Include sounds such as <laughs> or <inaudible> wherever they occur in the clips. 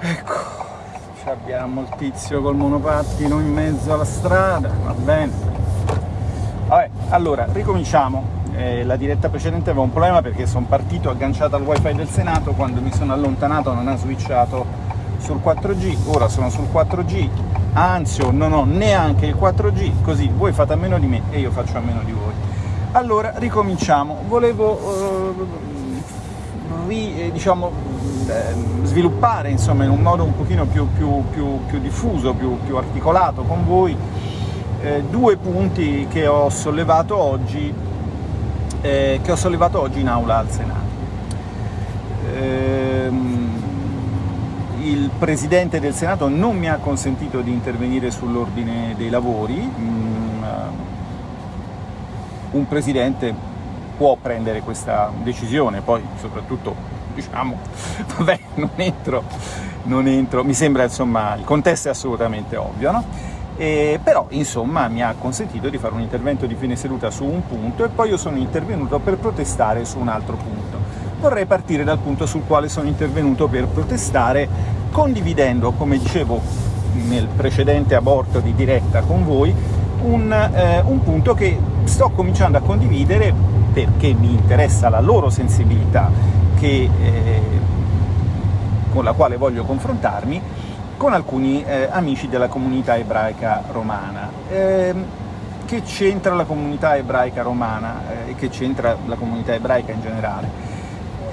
Ecco, abbiamo il tizio col monopattino in mezzo alla strada, va bene. Vabbè, allora, ricominciamo. Eh, la diretta precedente aveva un problema perché sono partito agganciato al wifi del Senato, quando mi sono allontanato non ha switchato sul 4G, ora sono sul 4G, anzi non ho neanche il 4G, così voi fate a meno di me e io faccio a meno di voi. Allora, ricominciamo. Volevo eh, ri, eh, diciamo, sviluppare insomma, in un modo un pochino più, più, più, più diffuso, più, articolato con voi, eh, due punti che ho sollevato oggi, eh, ho sollevato oggi in aula al Senato. Ehm, il Presidente del Senato non mi ha consentito di intervenire sull'ordine dei lavori, mm, un Presidente può prendere questa decisione, poi soprattutto diciamo, <laughs> vabbè, non entro, non entro, mi sembra insomma, il contesto è assolutamente ovvio, no? E, però insomma mi ha consentito di fare un intervento di fine seduta su un punto e poi io sono intervenuto per protestare su un altro punto. Vorrei partire dal punto sul quale sono intervenuto per protestare, condividendo, come dicevo nel precedente aborto di diretta con voi, un, eh, un punto che sto cominciando a condividere perché mi interessa la loro sensibilità, che, eh, con la quale voglio confrontarmi, con alcuni eh, amici della comunità ebraica romana. Eh, che c'entra la comunità ebraica romana eh, e che c'entra la comunità ebraica in generale?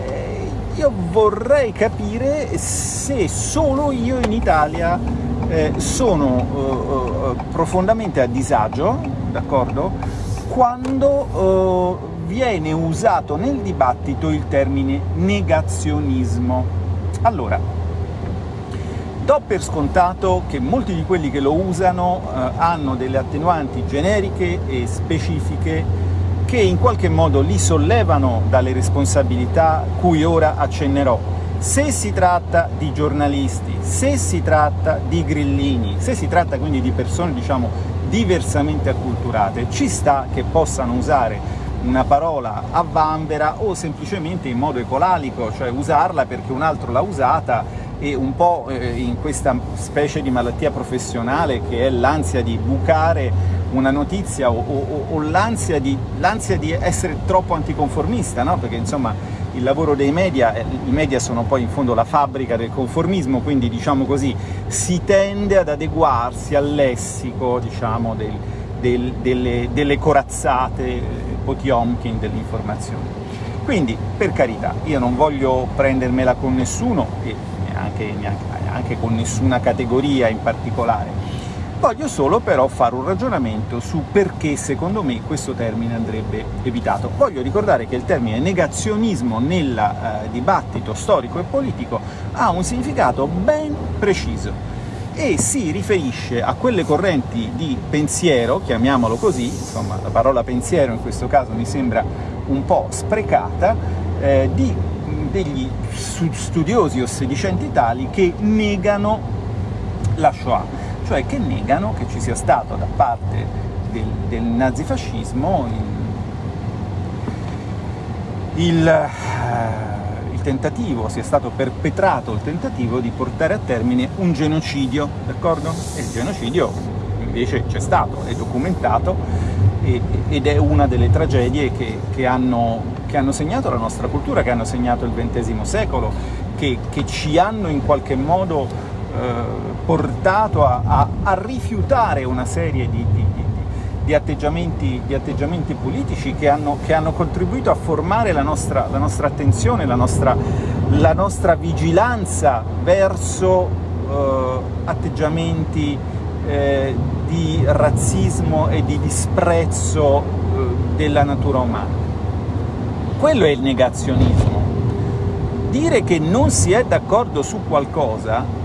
Eh, io vorrei capire se solo io in Italia eh, sono profondamente a disagio, d'accordo? Quando viene usato nel dibattito il termine negazionismo. Allora, do per scontato che molti di quelli che lo usano eh, hanno delle attenuanti generiche e specifiche che in qualche modo li sollevano dalle responsabilità cui ora accennerò. Se si tratta di giornalisti, se si tratta di grillini, se si tratta quindi di persone diciamo diversamente acculturate, ci sta che possano usare una parola a vanvera o semplicemente in modo ecolalico, cioè usarla perché un altro l'ha usata e un po' eh, in questa specie di malattia professionale che è l'ansia di bucare una notizia o, o, o l'ansia di, di, essere troppo anticonformista, no? perché insomma il lavoro dei media, eh, i media sono poi in fondo la fabbrica del conformismo, quindi diciamo così si tende ad adeguarsi al lessico diciamo, del, del, delle, delle corazzate Potiomkin dell'informazione. Quindi, per carità, io non voglio prendermela con nessuno, e neanche, neanche, neanche con nessuna categoria in particolare, voglio solo però fare un ragionamento su perché secondo me questo termine andrebbe evitato. Voglio ricordare che il termine negazionismo nel eh, dibattito storico e politico ha un significato ben preciso e si riferisce a quelle correnti di pensiero, chiamiamolo così, insomma la parola pensiero in questo caso mi sembra un po' sprecata, eh, di, degli studiosi o sedicenti tali che negano la Shoah, cioè che negano che ci sia stato da parte del, del nazifascismo il, il eh, tentativo, sia stato perpetrato il tentativo di portare a termine un genocidio, d'accordo? E il genocidio invece c'è stato, è documentato ed è una delle tragedie che, che, hanno, che, hanno, segnato la nostra cultura, che hanno segnato il XX secolo, che, che ci hanno in qualche modo eh, portato a, a, a, rifiutare una serie di, di, di atteggiamenti, di atteggiamenti politici che hanno, che hanno, contribuito a formare la nostra, la nostra attenzione, la nostra, la nostra, vigilanza verso eh, atteggiamenti eh, di razzismo e di disprezzo eh, della natura umana. Quello è il negazionismo. Dire che non si è d'accordo su qualcosa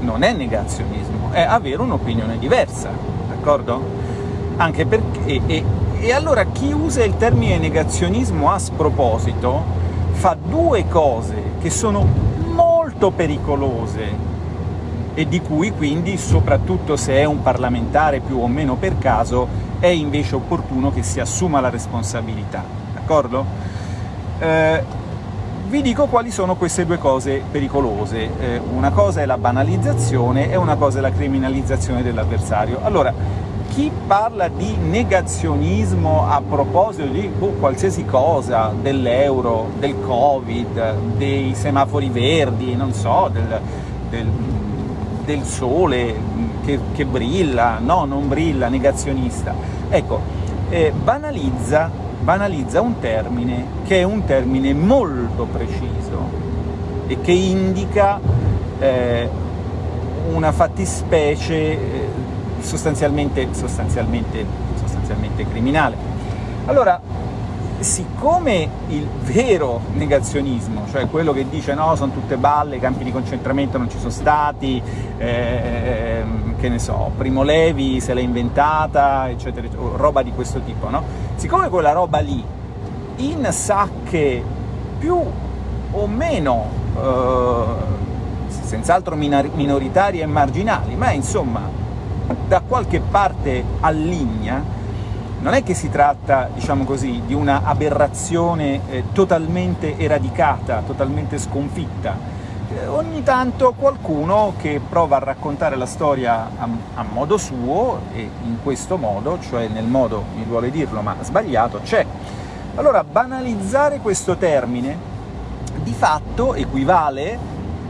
non è negazionismo, è avere un'opinione diversa d'accordo? Anche perché... E, e allora chi usa il termine negazionismo a sproposito fa due cose che sono molto pericolose e di cui quindi, soprattutto se è un parlamentare più o meno per caso, è invece opportuno che si assuma la responsabilità, d'accordo? Eh, vi dico quali sono queste due cose pericolose. Eh, una cosa è la banalizzazione e una cosa è la criminalizzazione dell'avversario. Allora, chi parla di negazionismo a proposito di oh, qualsiasi cosa, dell'euro, del covid, dei semafori verdi, non so, del, del, del sole che, che, brilla, no, non brilla, negazionista, ecco, eh, banalizza, banalizza un termine che è un termine molto preciso e che indica eh, una fattispecie eh, sostanzialmente, sostanzialmente, sostanzialmente criminale. Allora, siccome il vero negazionismo, cioè quello che dice no, sono tutte balle, i campi di concentramento non ci sono stati, eh, che ne so, Primo Levi se l'è inventata, eccetera, eccetera, roba di questo tipo, no? Siccome quella roba lì, in sacche più o meno, eh, senz'altro minoritarie e marginali, ma insomma da qualche parte alligna, non è che si tratta, diciamo così, di una aberrazione eh, totalmente eradicata, totalmente sconfitta. Eh, ogni tanto qualcuno che prova a raccontare la storia a, a, modo suo, e in questo modo, cioè nel modo, mi vuole dirlo, ma sbagliato, c'è. Allora, banalizzare questo termine di fatto equivale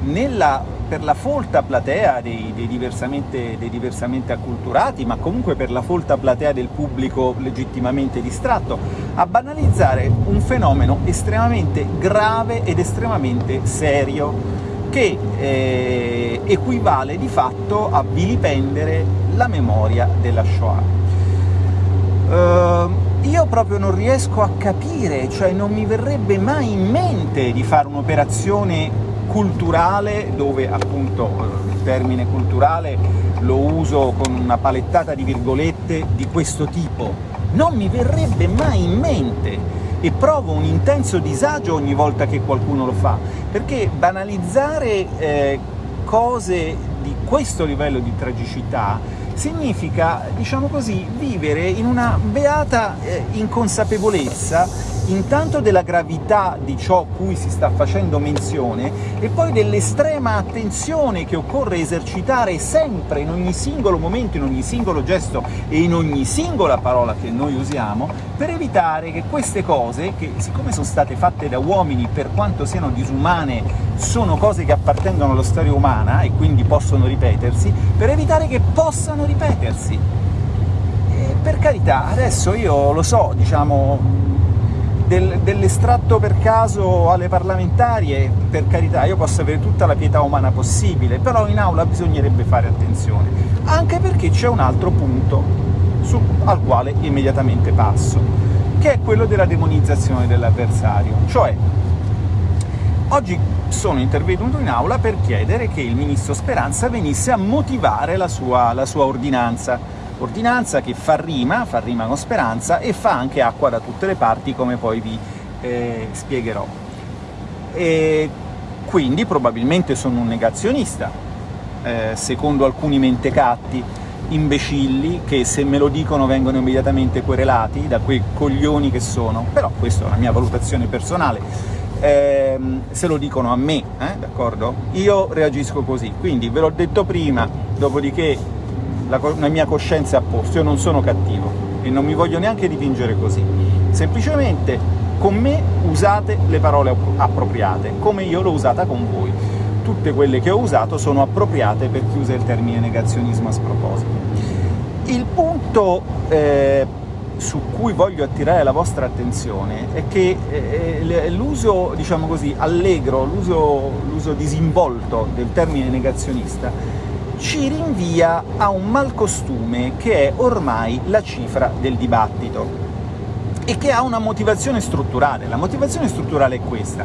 nella per la folta platea dei, dei, diversamente, dei, diversamente, acculturati, ma comunque per la folta platea del pubblico legittimamente distratto, a banalizzare un fenomeno estremamente grave ed estremamente serio, che eh, equivale di fatto a vilipendere la memoria della Shoah. Uh, io proprio non riesco a capire, cioè non mi verrebbe mai in mente di fare un'operazione culturale, dove appunto il termine culturale lo uso con una palettata di virgolette di questo tipo. Non mi verrebbe mai in mente e provo un intenso disagio ogni volta che qualcuno lo fa, perché banalizzare eh, cose di questo livello di tragicità significa, diciamo così, vivere in una beata eh, inconsapevolezza intanto della gravità di ciò cui si sta facendo menzione e poi dell'estrema attenzione che occorre esercitare sempre, in ogni singolo momento, in ogni singolo gesto e in ogni singola parola che noi usiamo, per evitare che queste cose, che siccome sono state fatte da uomini per quanto siano disumane, sono cose che appartengono alla storia umana e quindi possono ripetersi, per evitare che possano ripetersi. E per carità, adesso io lo so, diciamo, del, dell'estratto per caso alle parlamentari e per carità io posso avere tutta la pietà umana possibile, però in aula bisognerebbe fare attenzione, anche perché c'è un altro punto su, al quale immediatamente passo, che è quello della demonizzazione dell'avversario, cioè oggi sono intervenuto in aula per chiedere che il ministro Speranza venisse a motivare la sua, la sua ordinanza, ordinanza che fa rima, fa rima con speranza, e fa anche acqua da tutte le parti, come poi vi eh, spiegherò. E quindi probabilmente sono un negazionista, eh, secondo alcuni mentecatti, imbecilli, che se me lo dicono vengono immediatamente querelati da quei coglioni che sono, però questa è una mia valutazione personale, eh, se lo dicono a me, eh, d'accordo? Io reagisco così, quindi ve l'ho detto prima, dopodiché la, la mia coscienza è a posto, io non sono cattivo e non mi voglio neanche dipingere così. Semplicemente con me usate le parole appropriate, come io l'ho usata con voi. Tutte quelle che ho usato sono appropriate per chi usa il termine negazionismo a sproposito. Il punto eh, su cui voglio attirare la vostra attenzione è che eh, l'uso, diciamo così, allegro, l'uso disinvolto del termine negazionista ci rinvia a un malcostume che è ormai la cifra del dibattito e che ha una motivazione strutturale. La motivazione strutturale è questa.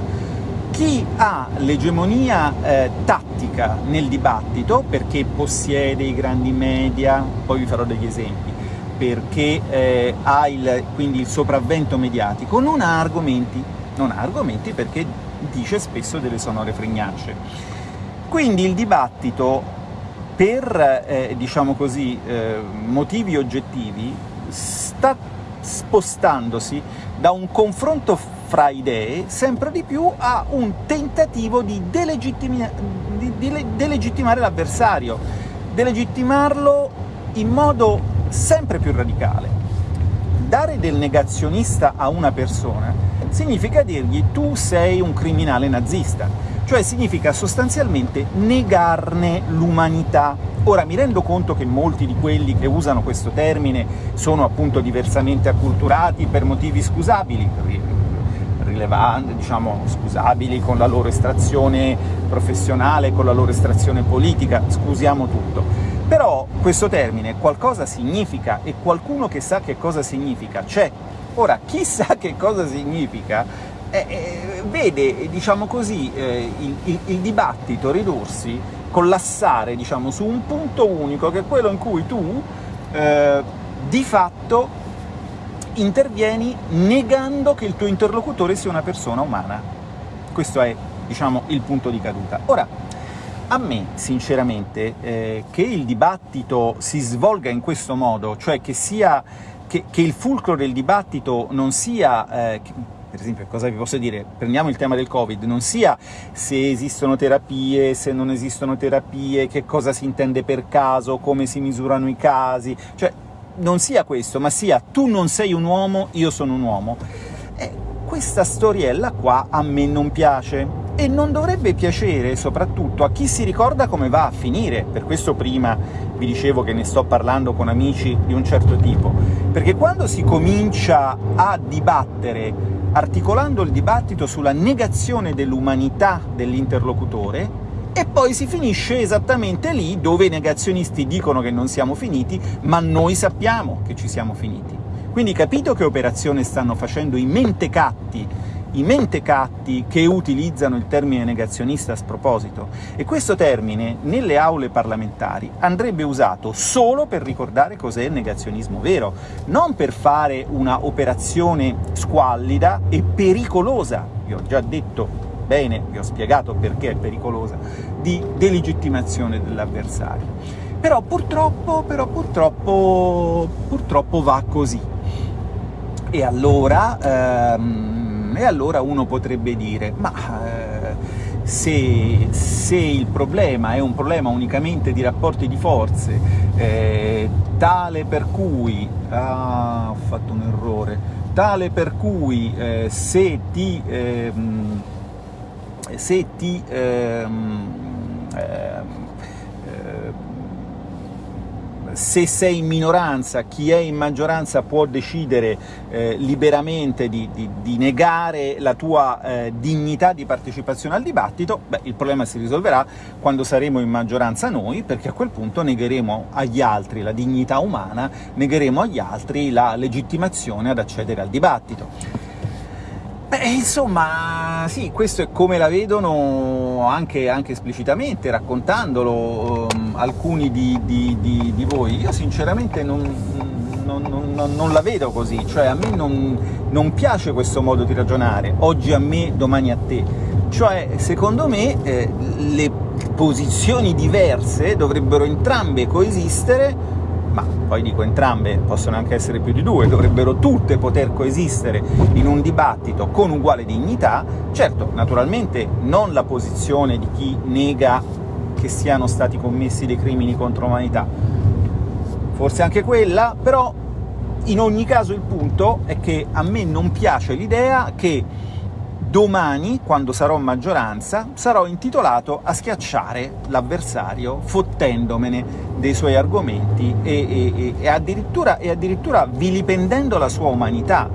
Chi ha l'egemonia eh, tattica nel dibattito, perché possiede i grandi media, poi vi farò degli esempi, perché eh, ha il, quindi il sopravvento mediatico, non ha argomenti, non ha argomenti perché dice spesso delle sonore fregnacce. Quindi il dibattito per, eh, diciamo così, eh, motivi oggettivi, sta spostandosi da un confronto fra idee, sempre di più a un tentativo di, delegittimi di delegittimare l'avversario, delegittimarlo in modo sempre più radicale. Dare del negazionista a una persona significa dirgli tu sei un criminale nazista, cioè significa sostanzialmente negarne l'umanità. Ora, mi rendo conto che molti di quelli che usano questo termine sono appunto diversamente acculturati per motivi scusabili, rilevanti, diciamo scusabili con la loro estrazione professionale, con la loro estrazione politica, scusiamo tutto. Però questo termine qualcosa significa, e qualcuno che sa che cosa significa c'è. Ora, chi sa che cosa significa eh, eh, vede, diciamo così, eh, il, il, il, dibattito ridursi, collassare diciamo, su un punto unico, che è quello in cui tu, eh, di fatto, intervieni negando che il tuo interlocutore sia una persona umana. Questo è, diciamo, il punto di caduta. Ora, a me, sinceramente, eh, che il dibattito si svolga in questo modo, cioè che, sia, che, che il fulcro del dibattito non sia... Eh, per esempio, cosa vi posso dire? Prendiamo il tema del Covid, non sia se esistono terapie, se non esistono terapie, che cosa si intende per caso, come si misurano i casi, cioè non sia questo, ma sia tu non sei un uomo, io sono un uomo. E questa storiella qua a me non piace, e non dovrebbe piacere soprattutto a chi si ricorda come va a finire, per questo prima vi dicevo che ne sto parlando con amici di un certo tipo, perché quando si comincia a dibattere articolando il dibattito sulla negazione dell'umanità dell'interlocutore, e poi si finisce esattamente lì dove i negazionisti dicono che non siamo finiti, ma noi sappiamo che ci siamo finiti. Quindi capito che operazione stanno facendo i mentecatti i mentecatti che utilizzano il termine negazionista a sproposito, e questo termine nelle aule parlamentari andrebbe usato solo per ricordare cos'è il negazionismo vero, non per fare una operazione squallida e pericolosa, vi ho già detto bene, vi ho spiegato perché è pericolosa, di delegittimazione dell'avversario. Però purtroppo, però purtroppo, purtroppo va così. E allora... Ehm, e allora uno potrebbe dire, ma eh, se, se, il problema è un problema unicamente di rapporti di forze, eh, tale per cui... Ah, ho fatto un errore. Tale per cui eh, se ti... Ehm, se ti ehm, ehm, se sei in minoranza, chi è in maggioranza può decidere eh, liberamente di, di, di, negare la tua eh, dignità di partecipazione al dibattito, beh, il problema si risolverà quando saremo in maggioranza noi, perché a quel punto negheremo agli altri la dignità umana, negheremo agli altri la legittimazione ad accedere al dibattito. Beh, insomma, sì, questo è come la vedono anche, anche esplicitamente, raccontandolo um, alcuni di, di, di, di, voi. Io sinceramente non, non, non, non, la vedo così, cioè a me non, piace questo modo di ragionare, oggi a me, domani a te. Cioè, secondo me, eh, le posizioni diverse dovrebbero entrambe coesistere ma poi dico entrambe, possono anche essere più di due, dovrebbero tutte poter coesistere in un dibattito con uguale dignità, certo, naturalmente non la posizione di chi nega che siano stati commessi dei crimini contro l'umanità, forse anche quella, però in ogni caso il punto è che a me non piace l'idea che domani, quando sarò maggioranza, sarò intitolato a schiacciare l'avversario fottendomene dei suoi argomenti e, e, e, addirittura, e addirittura vilipendendo la sua umanità,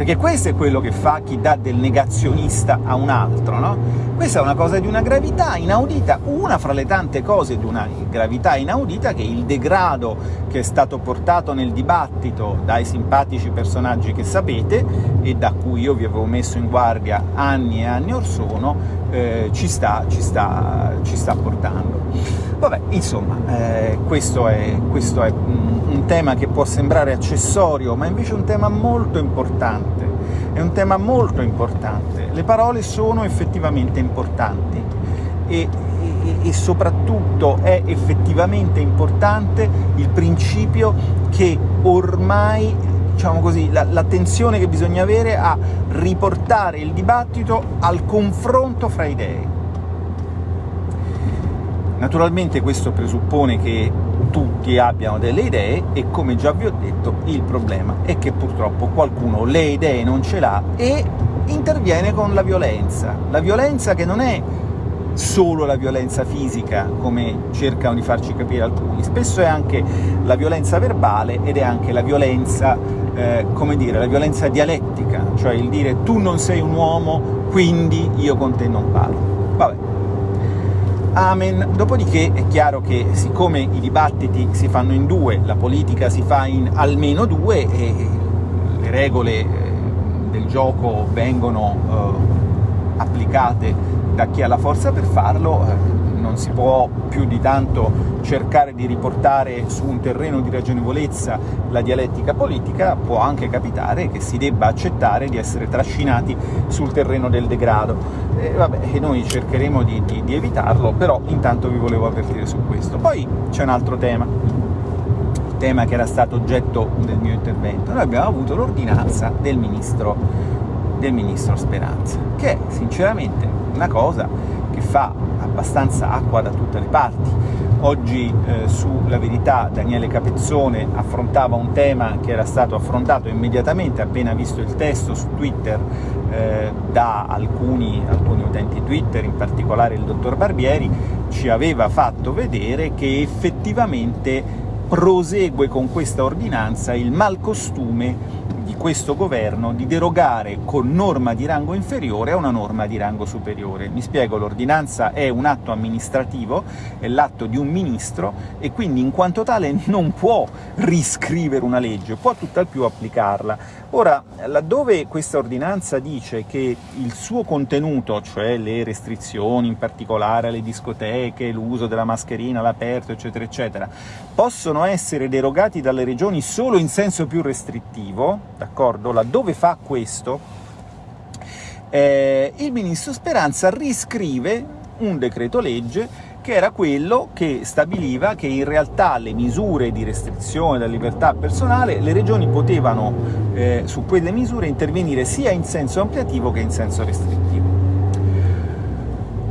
perché questo è quello che fa chi dà del negazionista a un altro, no? Questa è una cosa di una gravità inaudita, una fra le tante cose di una gravità inaudita che il degrado che è stato portato nel dibattito dai simpatici personaggi che sapete, e da cui io vi avevo messo in guardia anni e anni or sono, eh, ci, sta, ci, sta, ci sta portando. Vabbè, insomma, eh, questo è, questo è un tema che può sembrare accessorio, ma invece è un tema molto importante, è un tema molto importante. Le parole sono effettivamente importanti e, e, e soprattutto è effettivamente importante il principio che ormai diciamo così, l'attenzione che bisogna avere a riportare il dibattito al confronto fra idee. Naturalmente questo presuppone che tutti abbiano delle idee e, come già vi ho detto, il problema è che purtroppo qualcuno le idee non ce l'ha e interviene con la violenza. La violenza che non è solo la violenza fisica, come cercano di farci capire alcuni, spesso è anche la violenza verbale ed è anche la violenza, eh, come dire, la violenza dialettica, cioè il dire tu non sei un uomo, quindi io con te non parlo. Amen. Dopodiché è chiaro che siccome i dibattiti si fanno in due, la politica si fa in almeno due, e le regole eh, del gioco vengono eh, applicate da chi ha la forza per farlo, eh, non si può più di tanto cercare di riportare su un terreno di ragionevolezza la dialettica politica, può anche capitare che si debba accettare di essere trascinati sul terreno del degrado. E vabbè, noi cercheremo di, di, di evitarlo, però intanto vi volevo avvertire su questo. Poi c'è un altro tema, tema che era stato oggetto del mio intervento. Noi abbiamo avuto l'ordinanza del ministro, del ministro Speranza, che sinceramente una cosa che fa abbastanza acqua da tutte le parti. Oggi eh, su La Verità Daniele Capezzone affrontava un tema che era stato affrontato immediatamente appena visto il testo su Twitter eh, da alcuni, alcuni utenti Twitter, in particolare il dottor Barbieri, ci aveva fatto vedere che effettivamente prosegue con questa ordinanza il malcostume questo governo di derogare con norma di rango inferiore a una norma di rango superiore. Mi spiego, l'ordinanza è un atto amministrativo, è l'atto di un ministro, e quindi in quanto tale non può riscrivere una legge, può tutt'al più applicarla. Ora, laddove questa ordinanza dice che il suo contenuto, cioè le restrizioni, in particolare alle discoteche, l'uso della mascherina all'aperto, eccetera, eccetera, possono essere derogati dalle regioni solo in senso più restrittivo, d'accordo? Laddove fa questo, eh, il ministro Speranza riscrive un decreto legge che era quello che stabiliva che in realtà le misure di restrizione della libertà personale, le regioni potevano eh, su quelle misure intervenire sia in senso ampliativo che in senso restrittivo.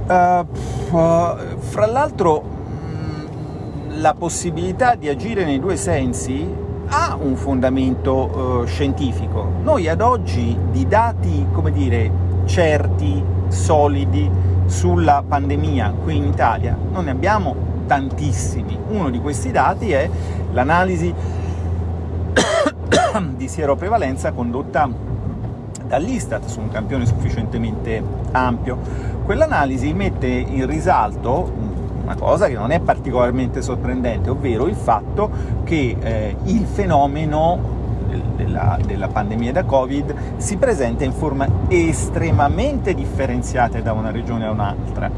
Uh, fra l'altro mm, la possibilità di agire nei due sensi ha un fondamento uh, scientifico. Noi ad oggi di dati, come dire, certi, solidi, sulla pandemia qui in Italia non ne abbiamo tantissimi. Uno di questi dati è l'analisi <coughs> di sieroprevalenza condotta dall'Istat su un campione sufficientemente ampio. Quell'analisi mette in risalto una cosa che non è particolarmente sorprendente, ovvero il fatto che eh, il fenomeno della, della pandemia da Covid si presenta in forma estremamente differenziata da una regione a un'altra.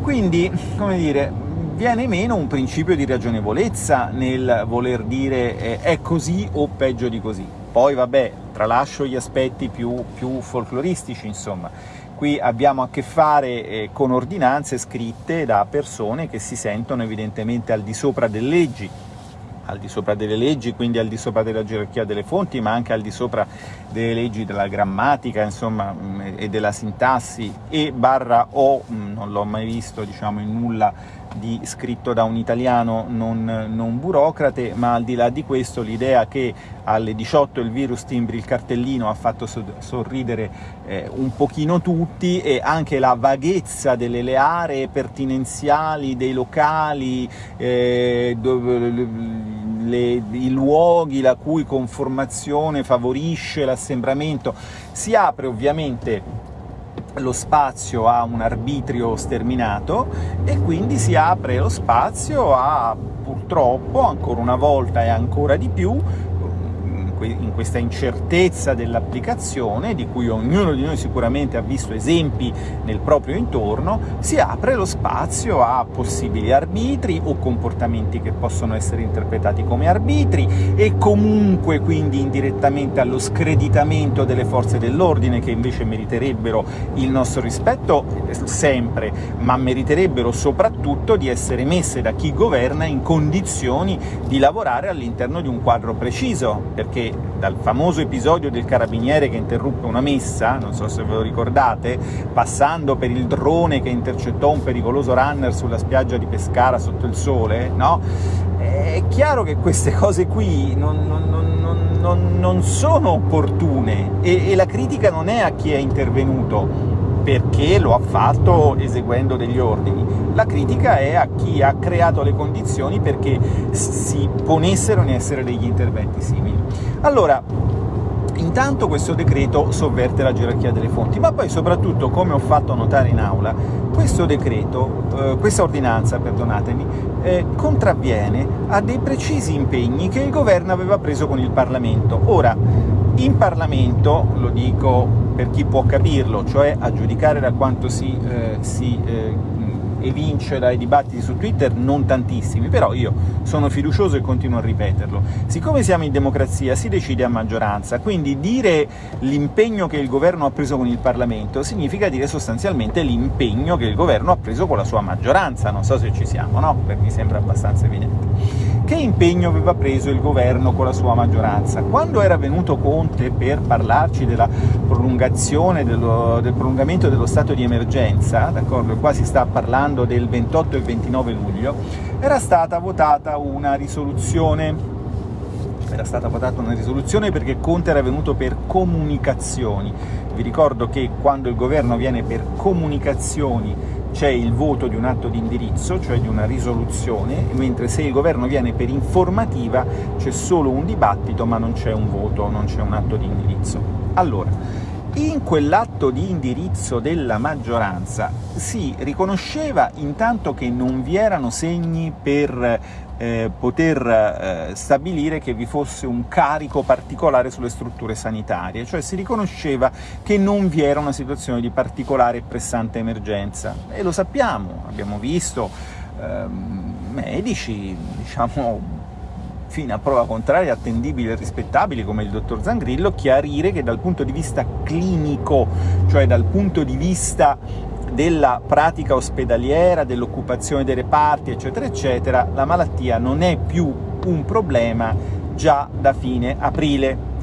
Quindi, come dire, viene meno un principio di ragionevolezza nel voler dire eh, è così o peggio di così. Poi, vabbè, tralascio gli aspetti più, più folcloristici, insomma. Qui abbiamo a che fare eh, con ordinanze scritte da persone che si sentono evidentemente al di sopra delle leggi, al di sopra delle leggi, quindi al di sopra della gerarchia delle fonti, ma anche al di sopra delle leggi della grammatica insomma, mm, e della sintassi, e barra o, mm, non l'ho mai visto diciamo, in nulla di, scritto da un italiano non, non, burocrate, ma al di là di questo l'idea che alle 18 il virus timbri il cartellino ha fatto sorridere eh, un pochino tutti e anche la vaghezza delle le aree pertinenziali, dei locali, eh, le, i luoghi la cui conformazione favorisce l'assembramento, si apre ovviamente lo spazio a un arbitrio sterminato e quindi si apre lo spazio a, purtroppo, ancora una volta e ancora di più, in questa incertezza dell'applicazione, di cui ognuno di noi sicuramente ha visto esempi nel proprio intorno, si apre lo spazio a possibili arbitri o comportamenti che possono essere interpretati come arbitri e comunque quindi indirettamente allo screditamento delle forze dell'ordine che invece meriterebbero il nostro rispetto sempre, ma meriterebbero soprattutto di essere messe da chi governa in condizioni di lavorare all'interno di un quadro preciso, perché dal famoso episodio del carabiniere che interruppe una messa, non so se ve lo ricordate, passando per il drone che intercettò un pericoloso runner sulla spiaggia di Pescara sotto il sole, no? È chiaro che queste cose qui non, non, non, non sono opportune e, e la critica non è a chi è intervenuto, perché lo ha fatto eseguendo degli ordini. La critica è a chi ha creato le condizioni perché si ponessero in essere degli interventi simili. Allora, intanto questo decreto sovverte la gerarchia delle fonti, ma poi soprattutto, come ho fatto notare in aula, questo decreto, eh, questa ordinanza, perdonatemi, eh, contravviene a dei precisi impegni che il governo aveva preso con il Parlamento. Ora, in Parlamento, lo dico per chi può capirlo, cioè a giudicare da quanto si, eh, si eh, evince dai dibattiti su Twitter, non tantissimi, però io sono fiducioso e continuo a ripeterlo. Siccome siamo in democrazia si decide a maggioranza, quindi dire l'impegno che il governo ha preso con il Parlamento significa dire sostanzialmente l'impegno che il governo ha preso con la sua maggioranza, non so se ci siamo, no? Perché mi sembra abbastanza evidente. Che impegno aveva preso il governo con la sua maggioranza? Quando era venuto Conte per parlarci della prolungazione, dello, del prolungamento dello stato di emergenza, d'accordo? Qua si sta parlando del 28 e 29 luglio, era stata votata una risoluzione era stata votata una risoluzione perché Conte era venuto per comunicazioni. Vi ricordo che quando il governo viene per comunicazioni c'è il voto di un atto di indirizzo, cioè di una risoluzione, mentre se il governo viene per informativa c'è solo un dibattito ma non c'è un voto, non c'è un atto di indirizzo. Allora, in quell'atto di indirizzo della maggioranza si riconosceva intanto che non vi erano segni per eh, poter eh, stabilire che vi fosse un carico particolare sulle strutture sanitarie, cioè si riconosceva che non vi era una situazione di particolare e pressante emergenza. E lo sappiamo, abbiamo visto ehm, medici, diciamo, fino a prova contraria attendibili e rispettabili come il dottor Zangrillo, chiarire che dal punto di vista clinico, cioè dal punto di vista della pratica ospedaliera, dell'occupazione dei reparti, eccetera, eccetera, la malattia non è più un problema già da fine aprile.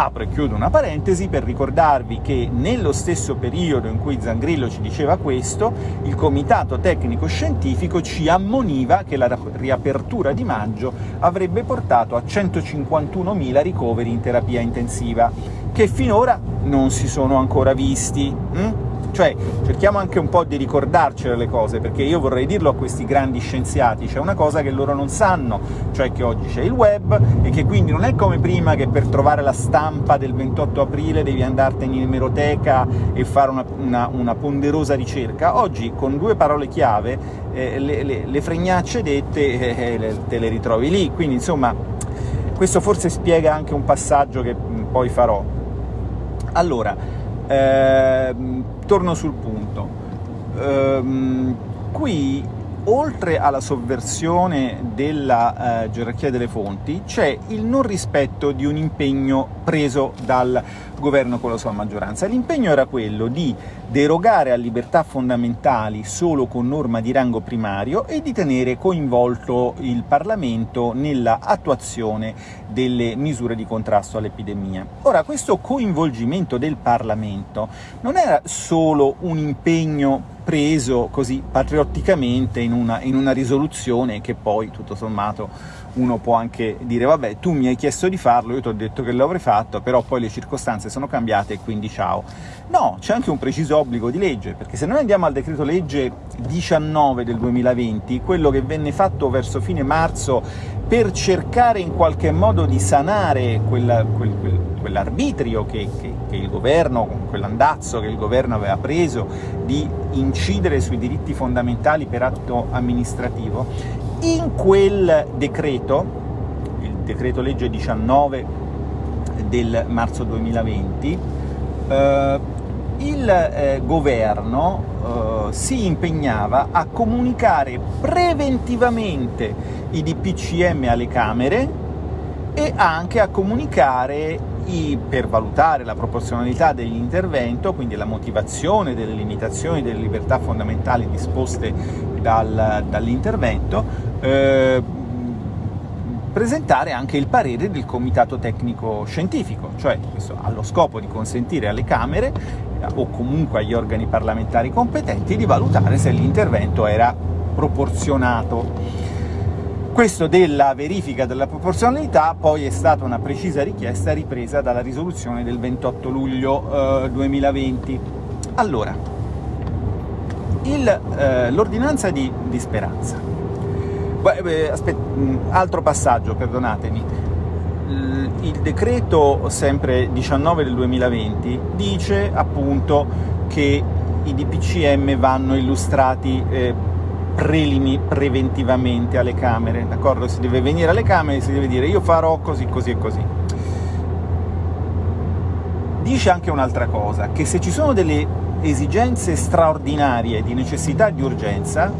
Apro e chiudo una parentesi per ricordarvi che nello stesso periodo in cui Zangrillo ci diceva questo, il Comitato Tecnico Scientifico ci ammoniva che la riapertura di maggio avrebbe portato a 151.000 ricoveri in terapia intensiva, che finora non si sono ancora visti. Hm? Cioè, cerchiamo anche un po' di ricordarcele le cose, perché io vorrei dirlo a questi grandi scienziati, c'è una cosa che loro non sanno, cioè che oggi c'è il web, e che quindi non è come prima che per trovare la stampa del 28 aprile devi andartene in emeroteca e fare una, una, una ponderosa ricerca. Oggi, con due parole chiave, eh, le, le, le, fregnacce dette eh, eh te le ritrovi lì, quindi insomma questo forse spiega anche un passaggio che poi farò. Allora, eh, torno sul punto. Eh, qui, oltre alla sovversione della eh, gerarchia delle fonti, c'è il non rispetto di un impegno preso dal governo con la sua maggioranza. L'impegno era quello di derogare a libertà fondamentali solo con norma di rango primario e di tenere coinvolto il Parlamento nella attuazione delle misure di contrasto all'epidemia. Ora, questo coinvolgimento del Parlamento non era solo un impegno preso così patriotticamente in una, in una risoluzione che poi, tutto sommato, uno può anche dire vabbè tu mi hai chiesto di farlo, io ti ho detto che l'avrei fatto, però poi le circostanze sono cambiate e quindi ciao. No, c'è anche un preciso obbligo di legge, perché se noi andiamo al decreto legge 19 del 2020, quello che venne fatto verso fine marzo per cercare in qualche modo di sanare quella, quel, quel, quell'arbitrio che, che, che il governo, quell'andazzo che il governo aveva preso di incidere sui diritti fondamentali per atto amministrativo, in quel decreto, il decreto legge 19 del marzo 2020, eh, il eh, governo eh, si impegnava a comunicare preventivamente i DPCM alle Camere e anche a comunicare per valutare la proporzionalità dell'intervento, quindi la motivazione delle limitazioni delle libertà fondamentali disposte dal, dall'intervento, eh, presentare anche il parere del Comitato Tecnico Scientifico, cioè questo ha lo scopo di consentire alle Camere eh, o comunque agli organi parlamentari competenti di valutare se l'intervento era proporzionato. Questo della verifica della proporzionalità poi è stata una precisa richiesta ripresa dalla risoluzione del 28 luglio eh, 2020. Allora, eh, l'ordinanza di, di, Speranza. Beh, aspetta, altro passaggio, perdonatemi. Il decreto, sempre 19 del 2020, dice appunto che i DPCM vanno illustrati eh, prelimi preventivamente alle Camere, d'accordo? Si deve venire alle Camere e si deve dire io farò così, così e così. Dice anche un'altra cosa, che se ci sono delle esigenze straordinarie di necessità e di urgenza,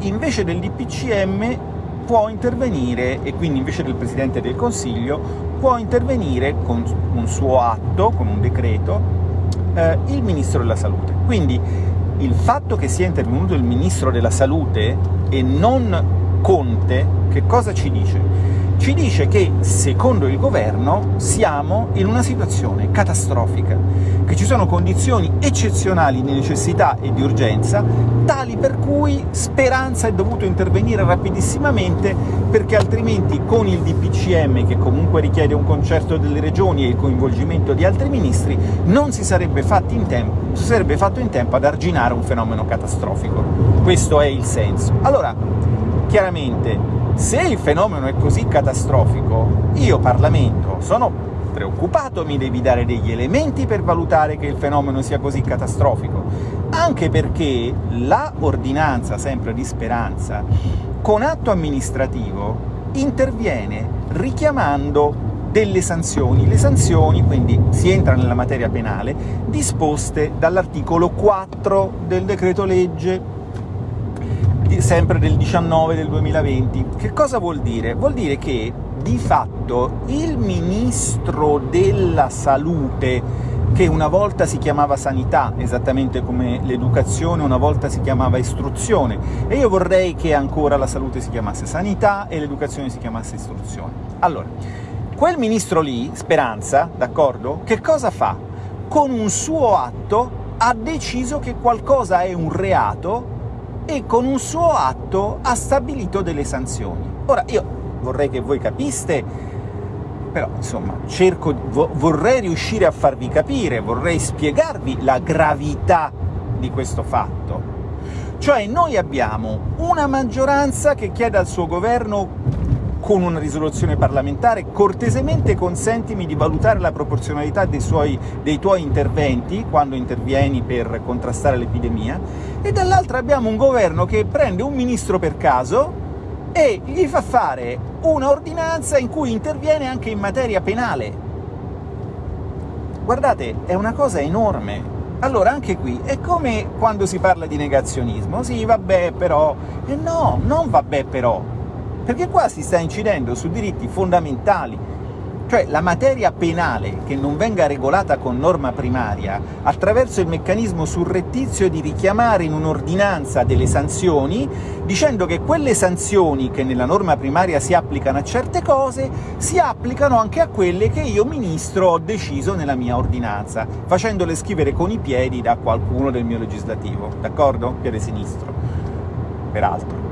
invece del DPCM può intervenire, e quindi invece del Presidente del Consiglio, può intervenire con un suo atto, con un decreto, eh, il Ministro della Salute. Quindi il fatto che sia intervenuto il Ministro della Salute e non Conte, che cosa ci dice? Ci dice che, secondo il governo, siamo in una situazione catastrofica, che ci sono condizioni eccezionali di necessità e di urgenza, tali per cui Speranza è dovuto intervenire rapidissimamente, perché altrimenti con il DPCM, che comunque richiede un concerto delle regioni e il coinvolgimento di altri ministri, non si sarebbe, in tempo, sarebbe fatto in tempo ad arginare un fenomeno catastrofico. Questo è il senso. Allora, chiaramente, se il fenomeno è così catastrofico, io Parlamento sono preoccupato, mi devi dare degli elementi per valutare che il fenomeno sia così catastrofico, anche perché la ordinanza, sempre di Speranza, con atto amministrativo interviene richiamando delle sanzioni. Le sanzioni, quindi si entra nella materia penale, disposte dall'articolo 4 del decreto legge sempre del 19 del 2020. Che cosa vuol dire? Vuol dire che di fatto il ministro della salute che una volta si chiamava sanità, esattamente come l'educazione una volta si chiamava istruzione, e io vorrei che ancora la salute si chiamasse sanità e l'educazione si chiamasse istruzione. Allora, quel ministro lì, Speranza, d'accordo, che cosa fa? Con un suo atto ha deciso che qualcosa è un reato e con un suo atto ha stabilito delle sanzioni. Ora, io vorrei che voi capiste, però insomma, cerco, vo vorrei riuscire a farvi capire, vorrei spiegarvi la gravità di questo fatto. Cioè noi abbiamo una maggioranza che chiede al suo governo con una risoluzione parlamentare, cortesemente consentimi di valutare la proporzionalità dei, suoi, dei tuoi interventi quando intervieni per contrastare l'epidemia, e dall'altra abbiamo un governo che prende un ministro per caso e gli fa fare una ordinanza in cui interviene anche in materia penale. Guardate, è una cosa enorme. Allora, anche qui, è come quando si parla di negazionismo. Sì, vabbè, però... E no, non vabbè, però perché qua si sta incidendo su diritti fondamentali, cioè la materia penale che non venga regolata con norma primaria attraverso il meccanismo surrettizio di richiamare in un'ordinanza delle sanzioni, dicendo che quelle sanzioni che nella norma primaria si applicano a certe cose, si applicano anche a quelle che io, Ministro, ho deciso nella mia ordinanza, facendole scrivere con i piedi da qualcuno del mio legislativo, d'accordo? Piede sinistro, peraltro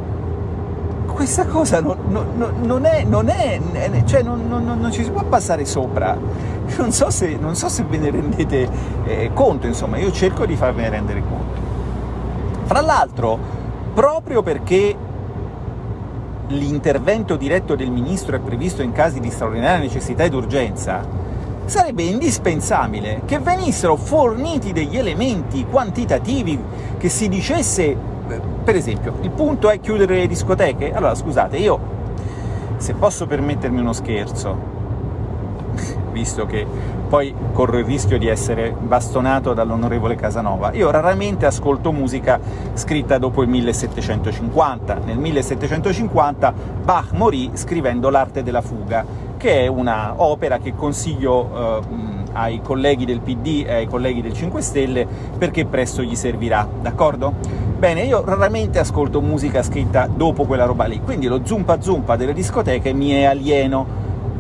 questa cosa non, non, non, è, non è, cioè non, ci si può passare sopra. <laughs> Non so se, so se ve ne rendete eh, conto, insomma, io cerco di farvene rendere conto. Fra l'altro, proprio perché l'intervento diretto del Ministro è previsto in casi di straordinaria necessità ed urgenza, sarebbe indispensabile che venissero forniti degli elementi quantitativi, che si dicesse per esempio, il punto è chiudere le discoteche? Allora, scusate, io, se posso permettermi uno scherzo, <laughs> visto che poi corro il rischio di essere bastonato dall'onorevole Casanova. Io raramente ascolto musica scritta dopo il 1750. Nel 1750 Bach morì scrivendo L'arte della fuga, che è una opera che consiglio eh, ai colleghi del PD e ai colleghi del 5 Stelle perché presto gli servirà, d'accordo? Bene, io raramente ascolto musica scritta dopo quella roba lì, quindi lo zumpa zumpa delle discoteche mi è alieno,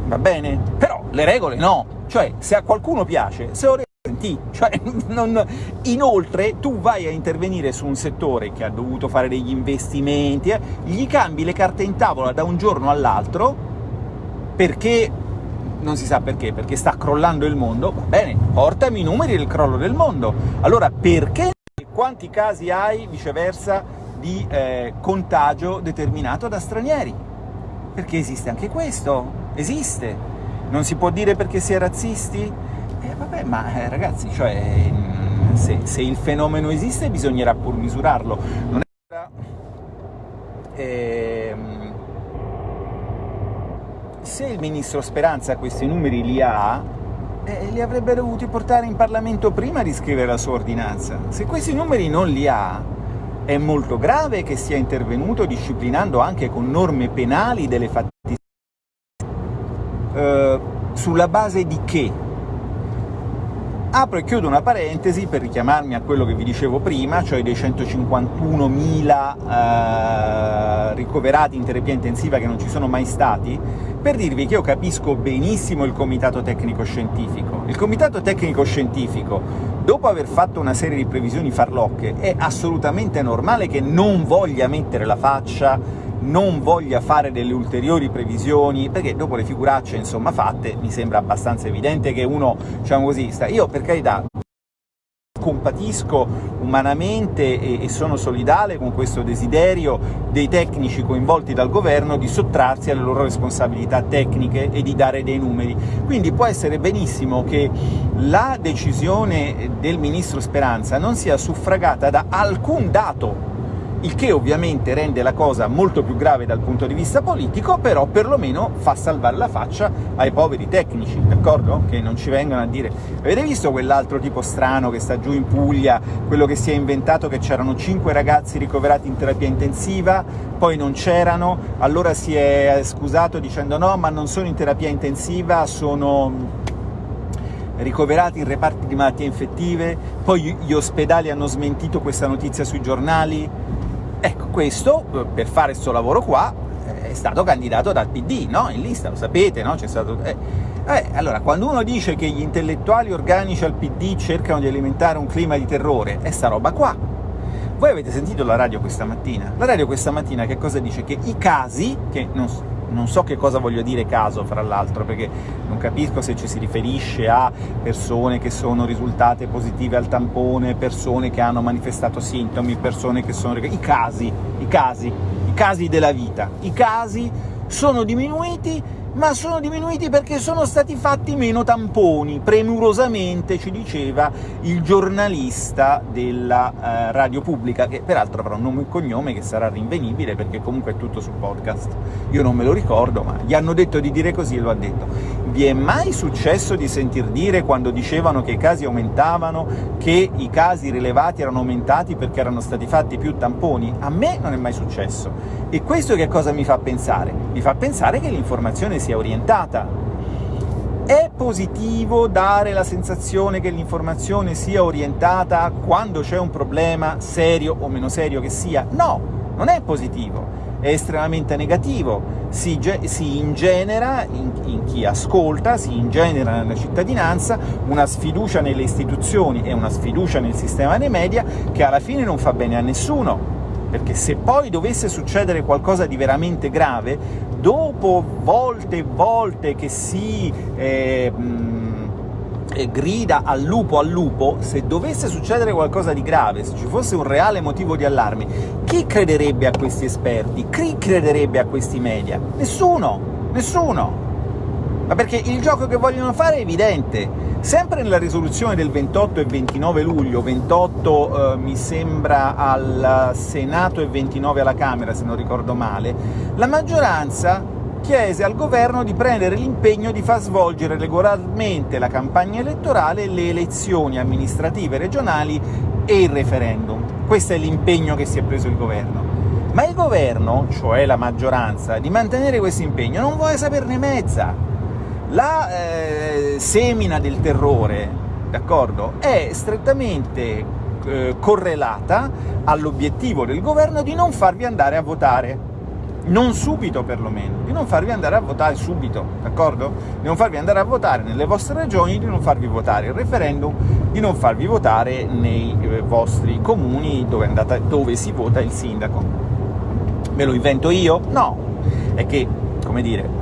va bene? Però le regole no, cioè se a qualcuno piace, se senti, cioè, <laughs> non... inoltre tu vai a intervenire su un settore che ha dovuto fare degli investimenti, eh, gli cambi le carte in tavola da un giorno all'altro perché non si sa perché, perché sta crollando il mondo, va bene, portami i numeri del crollo del mondo. Allora perché quanti casi hai, viceversa, di eh, contagio determinato da stranieri? Perché esiste anche questo, esiste. Non si può dire perché si è razzisti? Eh, vabbè, ma eh, ragazzi, cioè, mm, se, se, il fenomeno esiste bisognerà pur misurarlo. Non è... Eh, se il ministro Speranza questi numeri li ha, eh, li avrebbe dovuti portare in Parlamento prima di scrivere la sua ordinanza. Se questi numeri non li ha, è molto grave che sia intervenuto disciplinando anche con norme penali delle fattispecie. Eh, sulla base di che? Apro e chiudo una parentesi per richiamarmi a quello che vi dicevo prima, cioè dei 151.000 eh, ricoverati in terapia intensiva che non ci sono mai stati, per dirvi che io capisco benissimo il comitato tecnico-scientifico. Il comitato tecnico-scientifico, dopo aver fatto una serie di previsioni farlocche, è assolutamente normale che non voglia mettere la faccia non voglia fare delle ulteriori previsioni, perché dopo le figuracce insomma fatte mi sembra abbastanza evidente che uno, diciamo così, sta... io per carità compatisco umanamente e, e, sono solidale con questo desiderio dei tecnici coinvolti dal governo di sottrarsi alle loro responsabilità tecniche e di dare dei numeri. Quindi può essere benissimo che la decisione del ministro Speranza non sia suffragata da alcun dato il che ovviamente rende la cosa molto più grave dal punto di vista politico, però perlomeno fa salvare la faccia ai poveri tecnici, d'accordo? Che non ci vengano a dire «Avete visto quell'altro tipo strano che sta giù in Puglia, quello che si è inventato che c'erano cinque ragazzi ricoverati in terapia intensiva, poi non c'erano, allora si è scusato dicendo «No, ma non sono in terapia intensiva, sono ricoverati in reparti di malattie infettive, poi gli ospedali hanno smentito questa notizia sui giornali, Ecco, questo, eh, per fare questo lavoro qua, eh, è stato candidato dal PD, no? In lista, lo sapete, no? C'è stato... Eh, eh, allora, quando uno dice che gli intellettuali organici al PD cercano di alimentare un clima di terrore, è sta roba qua. Voi avete sentito la radio questa mattina? La radio questa mattina che cosa dice? Che i casi, che non, non so che cosa voglio dire caso, fra l'altro, perché non capisco se ci si riferisce a persone che sono risultate positive al tampone, persone che hanno manifestato sintomi, persone che sono... i casi, i casi, i casi della vita. I casi sono diminuiti ma sono diminuiti perché sono stati fatti meno tamponi, premurosamente ci diceva il giornalista della eh, radio pubblica, che peraltro avrà un nome e cognome che sarà rinvenibile, perché comunque è tutto sul podcast. Io non me lo ricordo, ma gli hanno detto di dire così e lo ha detto. Vi è mai successo di sentir dire, quando dicevano che i casi aumentavano, che i casi rilevati erano aumentati perché erano stati fatti più tamponi? A me non è mai successo. E questo che cosa mi fa pensare? Mi fa pensare che l'informazione sia orientata. È positivo dare la sensazione che l'informazione sia orientata quando c'è un problema, serio o meno serio che sia? No, non è positivo, è estremamente negativo, si, si ingenera in, in, chi ascolta, si ingenera nella cittadinanza una sfiducia nelle istituzioni e una sfiducia nel sistema dei media che alla fine non fa bene a nessuno, perché se poi dovesse succedere qualcosa di veramente grave, dopo volte e volte che si eh, eh, grida al lupo al lupo, se dovesse succedere qualcosa di grave, se ci fosse un reale motivo di allarme, chi crederebbe a questi esperti? Chi crederebbe a questi media? Nessuno! Nessuno! Ma perché il gioco che vogliono fare è evidente. Sempre nella risoluzione del 28 e 29 luglio, 28 eh, mi sembra al Senato e 29 alla Camera, se non ricordo male, la maggioranza chiese al governo di prendere l'impegno di far svolgere regolarmente la campagna elettorale, le elezioni amministrative regionali e il referendum. Questo è l'impegno che si è preso il governo. Ma il governo, cioè la maggioranza, di mantenere questo impegno non vuole saperne mezza. La eh, semina del terrore, è strettamente eh, correlata all'obiettivo del governo di non farvi andare a votare non subito perlomeno, di non farvi andare a votare subito, d'accordo? Di non farvi andare a votare nelle vostre regioni, di non farvi votare il referendum, di non farvi votare nei eh, vostri comuni dove, andate, dove si vota il sindaco. Me lo invento io? No, è che, come dire,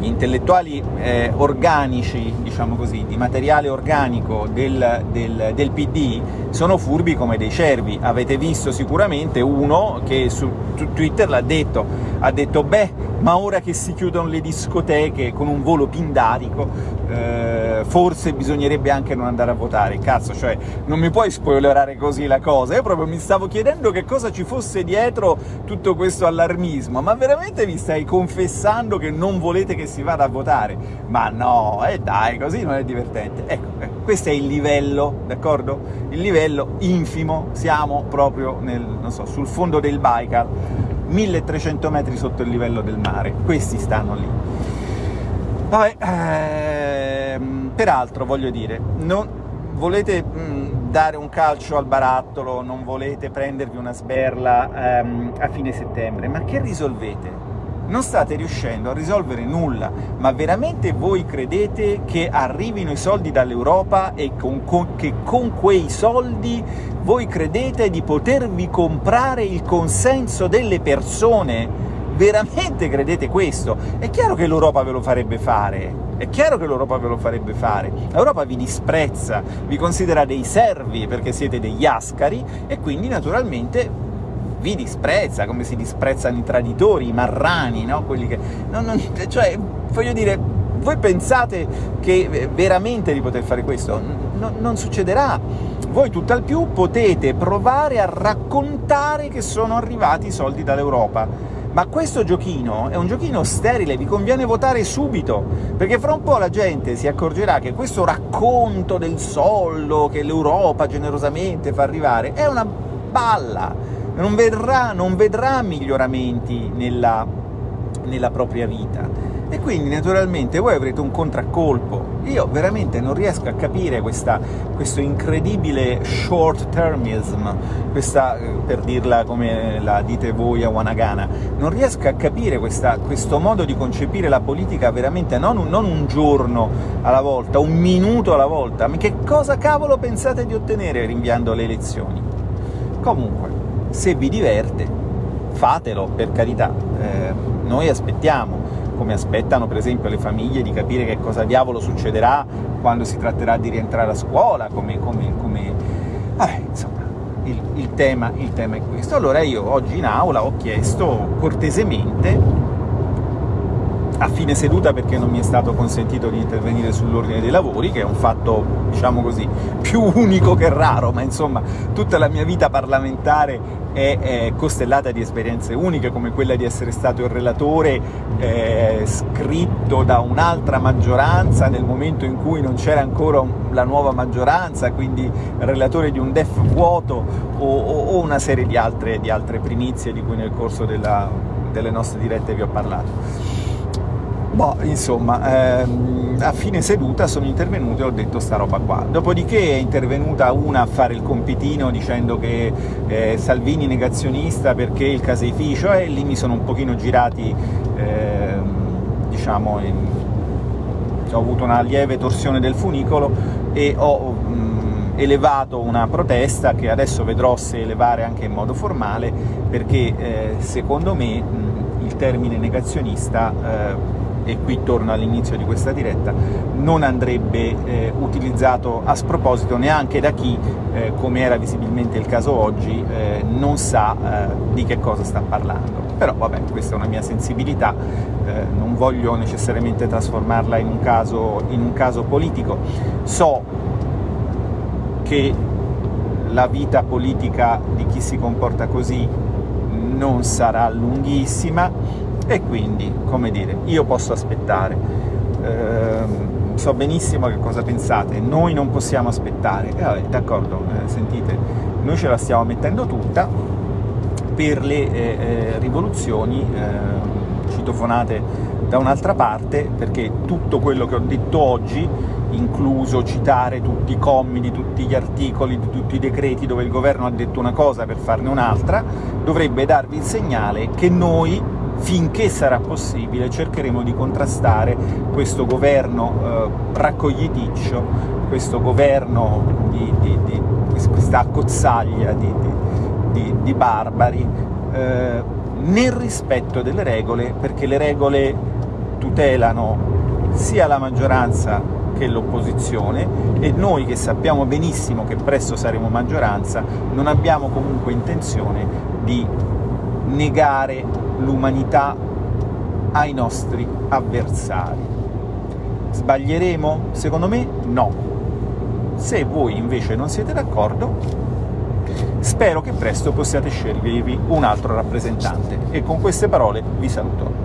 gli intellettuali eh, organici, diciamo così, di materiale organico del, del, del, PD sono furbi come dei cervi. Avete visto sicuramente uno che su Twitter l'ha detto, ha detto «beh, ma ora che si chiudono le discoteche con un volo pindarico, eh, forse bisognerebbe anche non andare a votare. Cazzo, cioè, non mi puoi spoilerare così la cosa? Io proprio mi stavo chiedendo che cosa ci fosse dietro tutto questo allarmismo, ma veramente mi stai confessando che non volete che si vada a votare? Ma no, eh dai, così non è divertente. Ecco, ecco, questo è il livello, d'accordo? Il livello infimo, siamo proprio nel, so, sul fondo del Baikal, 1300 metri sotto il livello del mare, questi stanno lì. Vabbè, ehm, peraltro voglio dire, non, volete mh, dare un calcio al barattolo, non volete prendervi una sberla ehm, a fine settembre, ma che risolvete? Non state riuscendo a risolvere nulla, ma veramente voi credete che arrivino i soldi dall'Europa e con, con, che con quei soldi voi credete di potervi comprare il consenso delle persone? Veramente credete questo? È chiaro che l'Europa ve lo farebbe fare, è chiaro che l'Europa ve lo farebbe fare. L'Europa vi disprezza, vi considera dei servi perché siete degli ascari e quindi naturalmente vi disprezza, come si disprezzano i traditori, i marrani, no? Quelli che... Non, non, cioè, voglio dire, voi pensate che veramente di poter fare questo? No, non succederà. Voi tutt'al più potete provare a raccontare che sono arrivati i soldi dall'Europa, ma questo giochino è un giochino sterile, vi conviene votare subito, perché fra un po' la gente si accorgerà che questo racconto del soldo che l'Europa generosamente fa arrivare è una balla, non vedrà, non vedrà miglioramenti nella, nella propria vita e quindi naturalmente voi avrete un contraccolpo. Io veramente non riesco a capire questa, questo incredibile short-termism, questa, per dirla come la dite voi a Wanagana, non riesco a capire questa, questo modo di concepire la politica veramente non un, non un giorno alla volta, un minuto alla volta, ma che cosa cavolo pensate di ottenere rinviando le elezioni? Comunque, se vi diverte, fatelo, per carità, eh, noi aspettiamo, come aspettano per esempio le famiglie di capire che cosa diavolo succederà quando si tratterà di rientrare a scuola, come... come, come... Vabbè, insomma, il, il, tema, il tema è questo. Allora io oggi in aula ho chiesto cortesemente a fine seduta perché non mi è stato consentito di intervenire sull'ordine dei lavori, che è un fatto, diciamo così, <laughs> più unico che raro, ma insomma tutta la mia vita parlamentare è, è costellata di esperienze uniche, come quella di essere stato il relatore eh, scritto da un'altra maggioranza nel momento in cui non c'era ancora la nuova maggioranza, quindi relatore di un DEF vuoto o, o, o una serie di altre, di altre, primizie di cui nel corso della, delle nostre dirette vi ho parlato. Boh, insomma, ehm, a fine seduta sono intervenuto e ho detto sta roba qua. Dopodiché è intervenuta una a fare il compitino dicendo che eh, Salvini negazionista perché il caseificio, e lì mi sono un pochino girati, eh, diciamo, in... ho avuto una lieve torsione del funicolo e ho mh, elevato una protesta che adesso vedrò se elevare anche in modo formale, perché eh, secondo me mh, il termine negazionista eh, e qui torno all'inizio di questa diretta, non andrebbe eh, utilizzato a sproposito neanche da chi, eh, come era visibilmente il caso oggi, eh, non sa eh, di che cosa sta parlando. Però vabbè, questa è una mia sensibilità, eh, non voglio necessariamente trasformarla in un, caso, in un caso politico. So che la vita politica di chi si comporta così non sarà lunghissima, e quindi, come dire, io posso aspettare. Eh, so benissimo che cosa pensate, noi non possiamo aspettare. E vabbè, d'accordo, eh, sentite, noi ce la stiamo mettendo tutta per le eh, eh rivoluzioni eh, citofonate da un'altra parte, perché tutto quello che ho detto oggi incluso citare tutti i commi di tutti gli articoli, di tutti i decreti dove il governo ha detto una cosa per farne un'altra, dovrebbe darvi il segnale che noi, finché sarà possibile, cercheremo di contrastare questo governo eh, raccogliticcio, questo governo di, di, di questa accozzaglia di, di barbari, eh, nel rispetto delle regole, perché le regole tutelano sia la maggioranza che l'opposizione, e noi che sappiamo benissimo che presto saremo maggioranza, non abbiamo comunque intenzione di negare l'umanità ai nostri avversari. Sbaglieremo? Secondo me no. Se voi invece non siete d'accordo, spero che presto possiate scegliervi un altro rappresentante. E con queste parole vi saluto.